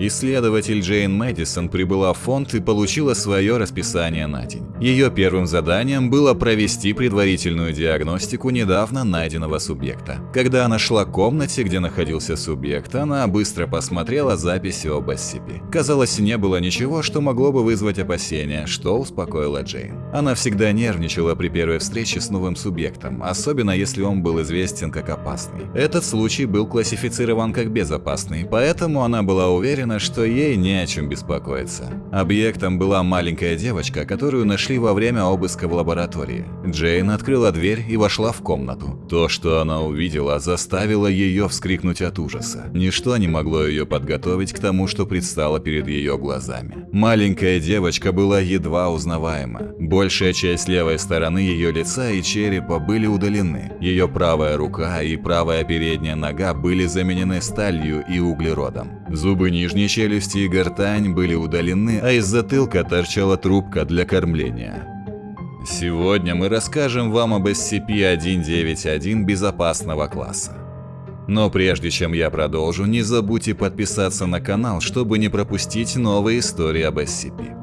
Исследователь Джейн Мэдисон прибыла в фонд и получила свое расписание на день. Ее первым заданием было провести предварительную диагностику недавно найденного субъекта. Когда она шла к комнате, где находился субъект, она быстро посмотрела записи об SCP. Казалось, не было ничего, что могло бы вызвать опасения, что успокоило Джейн. Она всегда нервничала при первой встрече с новым субъектом, особенно если он был известен как опасный. Этот случай был классифицирован как безопасный, поэтому она была уверена, что ей не о чем беспокоиться. Объектом была маленькая девочка, которую нашли во время обыска в лаборатории. Джейн открыла дверь и вошла в комнату. То, что она увидела, заставило ее вскрикнуть от ужаса. Ничто не могло ее подготовить к тому, что предстало перед ее глазами. Маленькая девочка была едва узнаваема. Большая часть левой стороны ее лица и черепа были удалены. Ее правая рука и правая передняя нога были заменены сталью и углеродом. Зубы нижней челюсти и гортань были удалены, а из затылка торчала трубка для кормления. Сегодня мы расскажем вам об SCP-191 безопасного класса. Но прежде чем я продолжу, не забудьте подписаться на канал, чтобы не пропустить новые истории об SCP.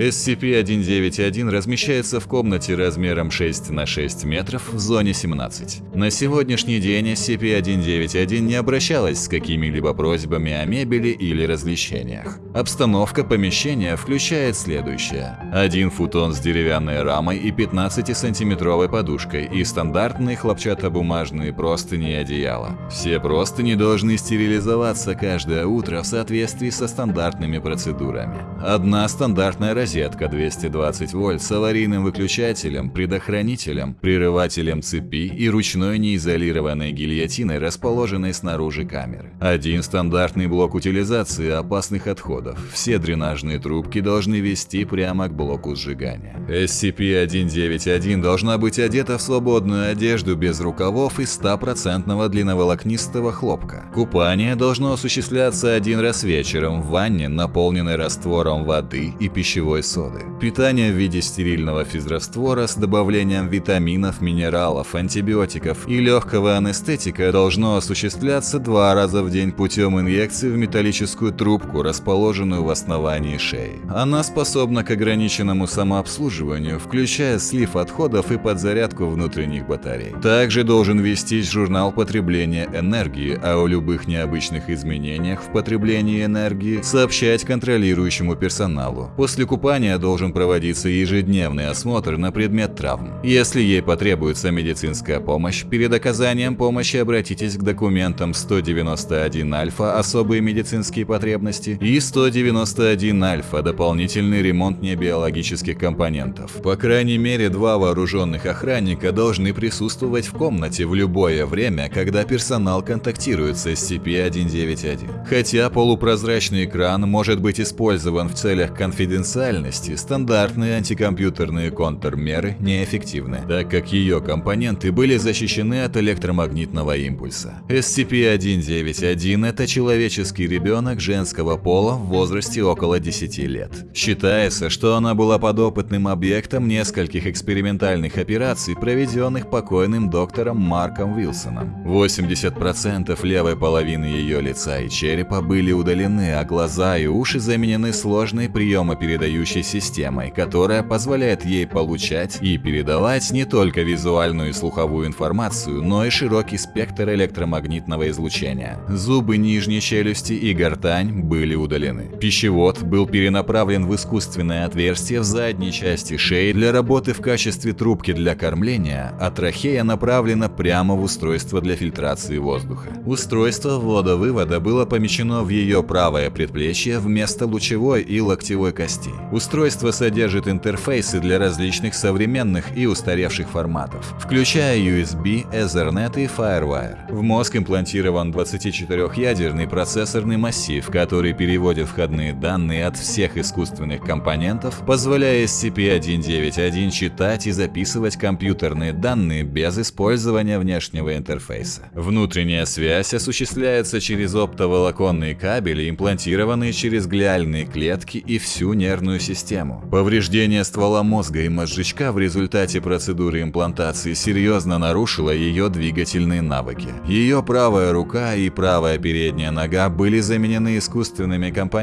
SCP-191 размещается в комнате размером 6 на 6 метров в зоне 17. На сегодняшний день SCP-191 не обращалась с какими-либо просьбами о мебели или развлечениях. Обстановка помещения включает следующее. Один футон с деревянной рамой и 15-сантиметровой подушкой и стандартные хлопчатобумажные простыни и одеяла. Все простыни должны стерилизоваться каждое утро в соответствии со стандартными процедурами. Одна стандартная розетка 220 вольт с аварийным выключателем, предохранителем, прерывателем цепи и ручной неизолированной гильотиной, расположенной снаружи камеры. Один стандартный блок утилизации опасных отходов. Все дренажные трубки должны вести прямо к блоку сжигания. SCP-191 должна быть одета в свободную одежду без рукавов из 100% длинноволокнистого хлопка. Купание должно осуществляться один раз вечером в ванне, наполненной раствором воды и пищевой соды. Питание в виде стерильного физраствора с добавлением витаминов, минералов, антибиотиков и легкого анестетика должно осуществляться два раза в день путем инъекции в металлическую трубку, расположенную в основании шеи. Она способна к ограниченному самообслуживанию, включая слив отходов и подзарядку внутренних батарей. Также должен вестись журнал потребления энергии, а о любых необычных изменениях в потреблении энергии сообщать контролирующему персоналу. После купания должен проводиться ежедневный осмотр на предмет травм. Если ей потребуется медицинская помощь, перед оказанием помощи обратитесь к документам 191 альфа «Особые медицинские потребности» и 191 альфа «Дополнительный ремонт небиологических компонентов». По крайней мере, два вооруженных охранника должны присутствовать в комнате в любое время, когда персонал контактирует с SCP-191. Хотя полупрозрачный экран может быть использован в целях конфиденциальности, стандартные антикомпьютерные контрмеры неэффективны, так как ее компоненты были защищены от электромагнитного импульса. SCP-191 – это человеческий ребенок женского пола в возрасте около 10 лет. Считается, что она была подопытным объектом нескольких экспериментальных операций, проведенных покойным доктором Марком Вилсоном. 80% левой половины ее лица и черепа были удалены, а глаза и уши заменены сложной приемопередающей передающей системой, которая позволяет ей получать и передавать не только визуальную и слуховую информацию, но и широкий спектр электромагнитного излучения. Зубы нижней челюсти и гортань были удалены. Пищевод был перенаправлен в искусственное отверстие в задней части шеи для работы в качестве трубки для кормления, а трахея направлена прямо в устройство для фильтрации воздуха. Устройство ввода-вывода было помещено в ее правое предплечье вместо лучевой и локтевой костей. Устройство содержит интерфейсы для различных современных и устаревших форматов, включая USB, Ethernet и FireWire. В мозг имплантирован 24-ядерный процессорный массив, который переводит входные данные от всех искусственных компонентов, позволяя SCP-191 читать и записывать компьютерные данные без использования внешнего интерфейса. Внутренняя связь осуществляется через оптоволоконные кабели, имплантированные через глиальные клетки и всю нервную систему. Повреждение ствола мозга и мозжечка в результате процедуры имплантации серьезно нарушило ее двигательные навыки. Ее правая рука и правая передняя нога были заменены искусственными компонентами,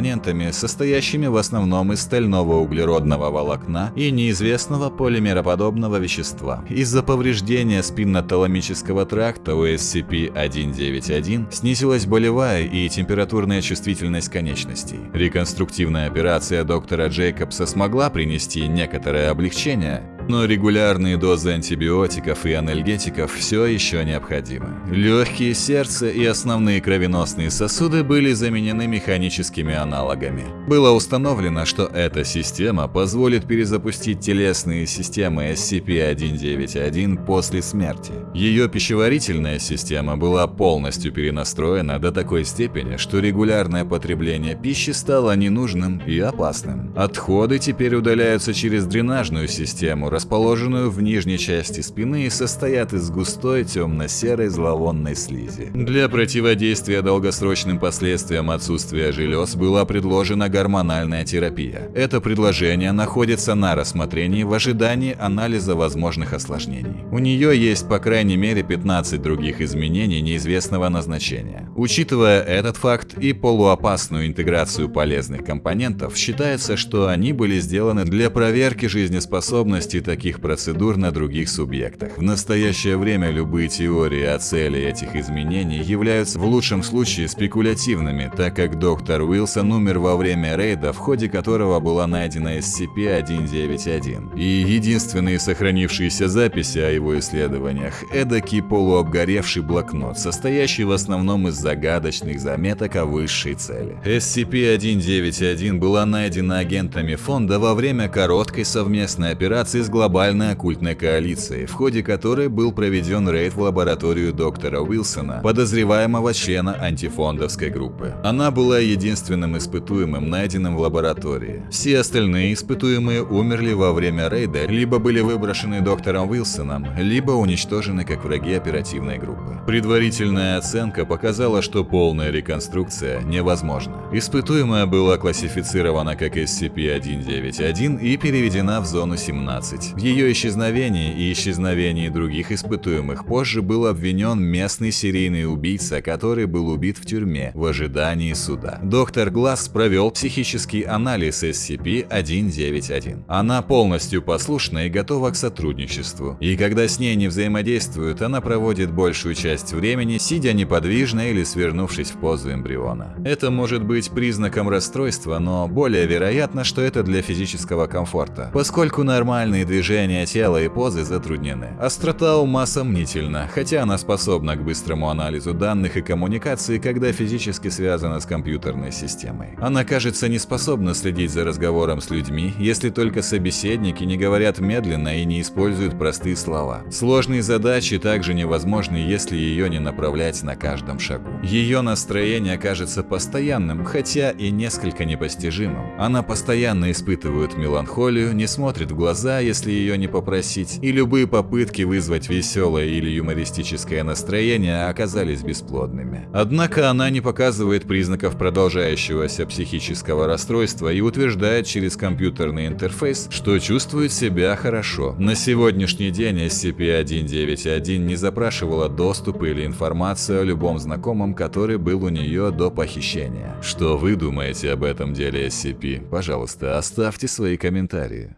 состоящими в основном из стального углеродного волокна и неизвестного полимероподобного вещества. Из-за повреждения спинноталамического тракта у SCP-191 снизилась болевая и температурная чувствительность конечностей. Реконструктивная операция доктора Джейкобса смогла принести некоторое облегчение, но регулярные дозы антибиотиков и анальгетиков все еще необходимы. Легкие, сердце и основные кровеносные сосуды были заменены механическими аналогами. Было установлено, что эта система позволит перезапустить телесные системы SCP-191 после смерти. Ее пищеварительная система была полностью перенастроена до такой степени, что регулярное потребление пищи стало ненужным и опасным. Отходы теперь удаляются через дренажную систему, расположенную в нижней части спины и состоят из густой темно-серой зловонной слизи. Для противодействия долгосрочным последствиям отсутствия желез была предложена гормональная терапия. Это предложение находится на рассмотрении в ожидании анализа возможных осложнений. У нее есть по крайней мере 15 других изменений неизвестного назначения. Учитывая этот факт и полуопасную интеграцию полезных компонентов, считается, что они были сделаны для проверки жизнеспособности таких процедур на других субъектах. В настоящее время любые теории о цели этих изменений являются в лучшем случае спекулятивными, так как доктор Уилсон умер во время рейда, в ходе которого была найдена SCP-191. И единственные сохранившиеся записи о его исследованиях – эдакий полуобгоревший блокнот, состоящий в основном из загадочных заметок о высшей цели. SCP-191 была найдена агентами фонда во время короткой совместной операции с глобальной оккультной коалицией, в ходе которой был проведен рейд в лабораторию доктора Уилсона, подозреваемого члена антифондовской группы. Она была единственным испытуемым, найденным в лаборатории. Все остальные испытуемые умерли во время рейда, либо были выброшены доктором Уилсоном, либо уничтожены как враги оперативной группы. Предварительная оценка показала, что полная реконструкция невозможна. Испытуемая была классифицирована как SCP-191 и переведена в зону 17. В ее исчезновении и исчезновении других испытуемых позже был обвинен местный серийный убийца, который был убит в тюрьме в ожидании суда. Доктор Гласс провел психический анализ SCP-191. Она полностью послушна и готова к сотрудничеству. И когда с ней не взаимодействуют, она проводит большую часть времени, сидя неподвижно или свернувшись в позу эмбриона. Это может быть признаком расстройства, но более вероятно, что это для физического комфорта, поскольку нормальные движения тела и позы затруднены. Острота ума сомнительна, хотя она способна к быстрому анализу данных и коммуникации, когда физически связана с компьютерной системой. Она кажется не способна следить за разговором с людьми, если только собеседники не говорят медленно и не используют простые слова. Сложные задачи также невозможны, если ее не направлять на каждом шагу. Ее настроение кажется постоянным, хотя и несколько непостижимым. Она постоянно испытывает меланхолию, не смотрит в глаза, если ее не попросить, и любые попытки вызвать веселое или юмористическое настроение оказались бесплодными. Однако она не показывает признаков продолжающегося психического расстройства и утверждает через компьютерный интерфейс, что чувствует себя хорошо. На сегодняшний день SCP-191 не запрашивала доступ или информацию о любом знакомом, который был у нее до похищения. Что вы думаете об этом деле SCP? Пожалуйста, оставьте свои комментарии.